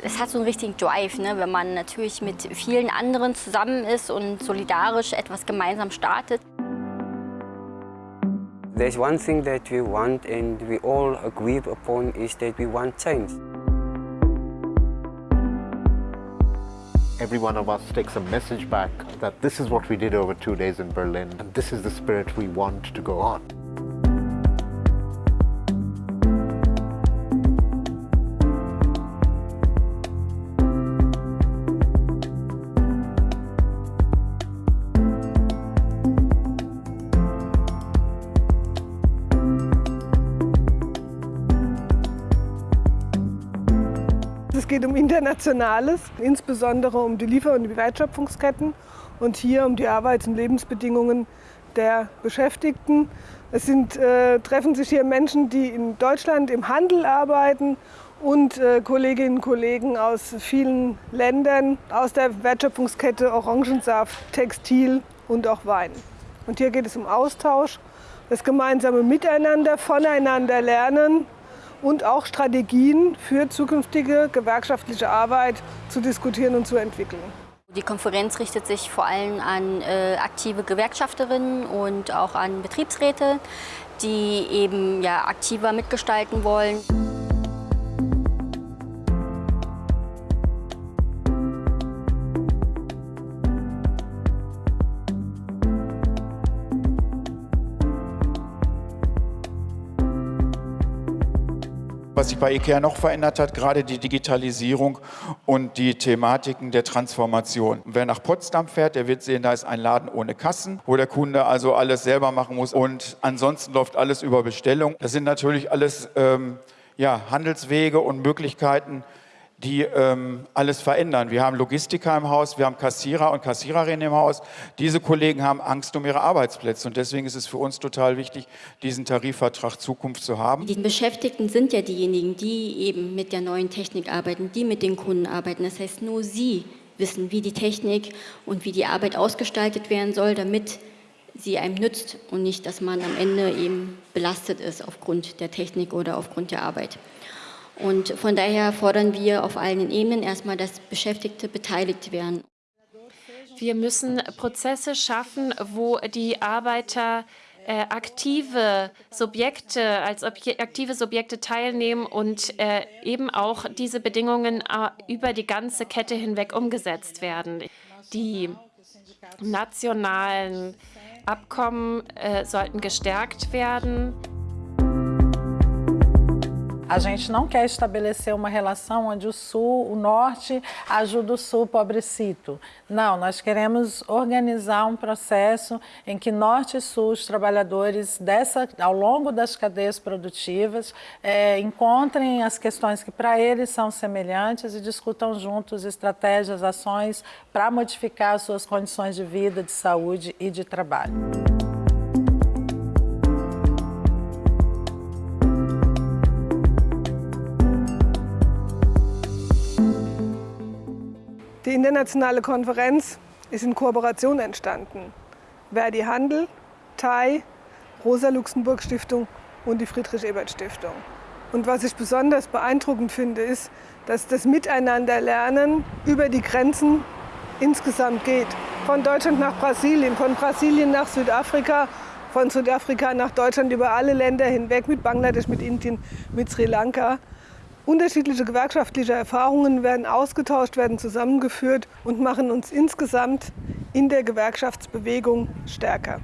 Es hat so einen richtigen Drive, ne? wenn man natürlich mit vielen anderen zusammen ist und solidarisch etwas gemeinsam startet. There's one thing that we want and we all agree upon is that we want change. Every one of us takes a message back that this is what we did over two days in Berlin and this is the spirit we want to go on. Es geht um Internationales, insbesondere um die Liefer- und die Wertschöpfungsketten und hier um die Arbeits- und Lebensbedingungen der Beschäftigten. Es sind, äh, treffen sich hier Menschen, die in Deutschland im Handel arbeiten und äh, Kolleginnen und Kollegen aus vielen Ländern aus der Wertschöpfungskette Orangensaft, Textil und auch Wein. Und hier geht es um Austausch, das gemeinsame Miteinander, voneinander lernen und auch Strategien für zukünftige gewerkschaftliche Arbeit zu diskutieren und zu entwickeln. Die Konferenz richtet sich vor allem an äh, aktive Gewerkschafterinnen und auch an Betriebsräte, die eben ja, aktiver mitgestalten wollen. Was sich bei IKEA noch verändert hat, gerade die Digitalisierung und die Thematiken der Transformation. Wer nach Potsdam fährt, der wird sehen, da ist ein Laden ohne Kassen, wo der Kunde also alles selber machen muss und ansonsten läuft alles über Bestellung. Das sind natürlich alles ähm, ja, Handelswege und Möglichkeiten, die ähm, alles verändern. Wir haben Logistiker im Haus, wir haben Kassierer und Kassiererinnen im Haus. Diese Kollegen haben Angst um ihre Arbeitsplätze und deswegen ist es für uns total wichtig, diesen Tarifvertrag Zukunft zu haben. Die Beschäftigten sind ja diejenigen, die eben mit der neuen Technik arbeiten, die mit den Kunden arbeiten. Das heißt, nur sie wissen, wie die Technik und wie die Arbeit ausgestaltet werden soll, damit sie einem nützt und nicht, dass man am Ende eben belastet ist aufgrund der Technik oder aufgrund der Arbeit. Und von daher fordern wir auf allen Ebenen erstmal, dass Beschäftigte beteiligt werden. Wir müssen Prozesse schaffen, wo die Arbeiter äh, aktive Subjekte als aktive Subjekte teilnehmen und äh, eben auch diese Bedingungen äh, über die ganze Kette hinweg umgesetzt werden. Die nationalen Abkommen äh, sollten gestärkt werden. A gente não quer estabelecer uma relação onde o Sul, o Norte, ajuda o Sul pobrecito. Não, nós queremos organizar um processo em que Norte e Sul, os trabalhadores dessa, ao longo das cadeias produtivas, é, encontrem as questões que para eles são semelhantes e discutam juntos estratégias, ações para modificar as suas condições de vida, de saúde e de trabalho. Internationale Konferenz ist in Kooperation entstanden. Verdi Handel, TAI, Rosa-Luxemburg-Stiftung und die Friedrich-Ebert-Stiftung. Und was ich besonders beeindruckend finde, ist, dass das Miteinanderlernen über die Grenzen insgesamt geht. Von Deutschland nach Brasilien, von Brasilien nach Südafrika, von Südafrika nach Deutschland, über alle Länder hinweg, mit Bangladesch, mit Indien, mit Sri Lanka. Unterschiedliche gewerkschaftliche Erfahrungen werden ausgetauscht, werden zusammengeführt und machen uns insgesamt in der Gewerkschaftsbewegung stärker.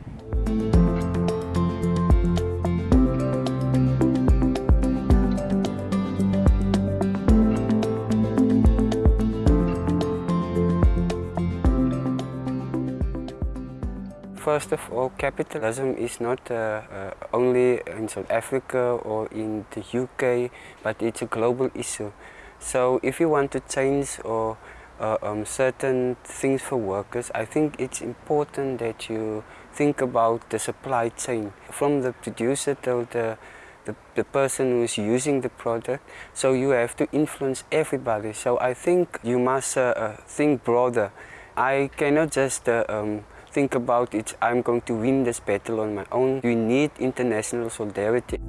First of all, capitalism is not uh, uh, only in South Africa or in the UK, but it's a global issue. So if you want to change or uh, um, certain things for workers, I think it's important that you think about the supply chain from the producer to the, the, the person who is using the product. So you have to influence everybody. So I think you must uh, uh, think broader. I cannot just uh, um, think about it, I'm going to win this battle on my own. We need international solidarity.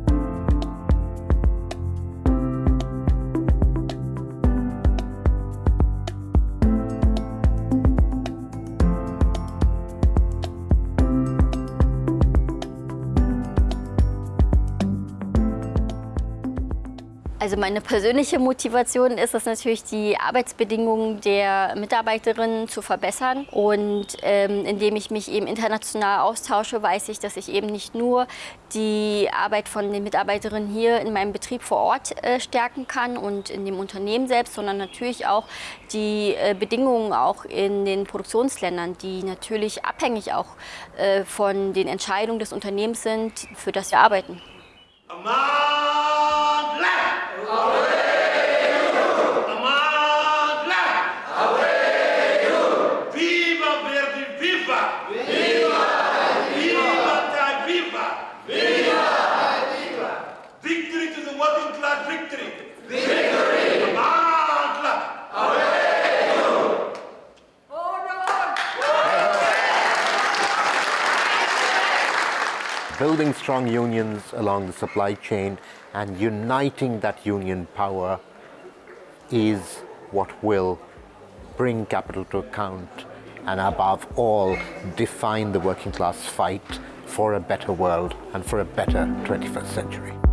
Also meine persönliche Motivation ist es natürlich, die Arbeitsbedingungen der Mitarbeiterinnen zu verbessern. Und ähm, indem ich mich eben international austausche, weiß ich, dass ich eben nicht nur die Arbeit von den Mitarbeiterinnen hier in meinem Betrieb vor Ort äh, stärken kann und in dem Unternehmen selbst, sondern natürlich auch die äh, Bedingungen auch in den Produktionsländern, die natürlich abhängig auch äh, von den Entscheidungen des Unternehmens sind, für das wir arbeiten. Victory Building strong unions along the supply chain and uniting that union power is what will bring capital to account and above all define the working class fight for a better world and for a better 21st century.